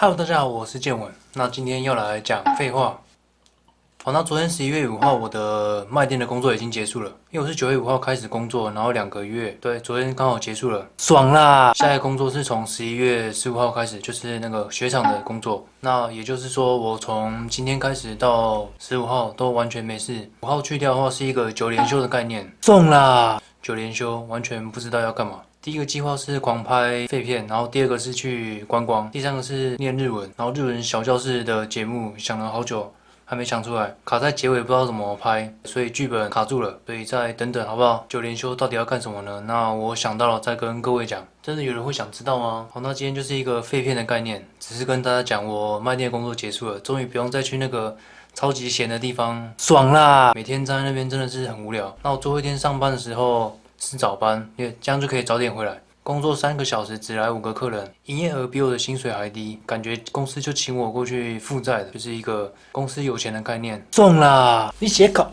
Hello，大家好，我是建文。那今天要来讲废话。好，那昨天十一月五号，我的卖店的工作已经结束了。因为我是九月五号开始工作，然后两个月，对，昨天刚好结束了，爽啦！下一个工作是从十一月十五号开始，就是那个雪场的工作。那也就是说，我从今天开始到十五号都完全没事。五号去掉的话，是一个九连休的概念，中啦！九连休，完全不知道要干嘛。第一个计划是狂拍废片，然后第二个是去观光，第三个是念日文，然后日文小教室的节目想了好久。还没想出来，卡在结尾不知道怎么拍，所以剧本卡住了，所以再等等好不好？九连休到底要干什么呢？那我想到了再跟各位讲。真的有人会想知道吗？好，那今天就是一个废片的概念，只是跟大家讲我卖店工作结束了，终于不用再去那个超级闲的地方，爽啦！每天在那边真的是很无聊。那我最后一天上班的时候是早班，因为这样就可以早点回来。工作三个小时只来五个客人，营业额比我的薪水还低，感觉公司就请我过去负债的，就是一个公司有钱的概念。中啦！你写稿。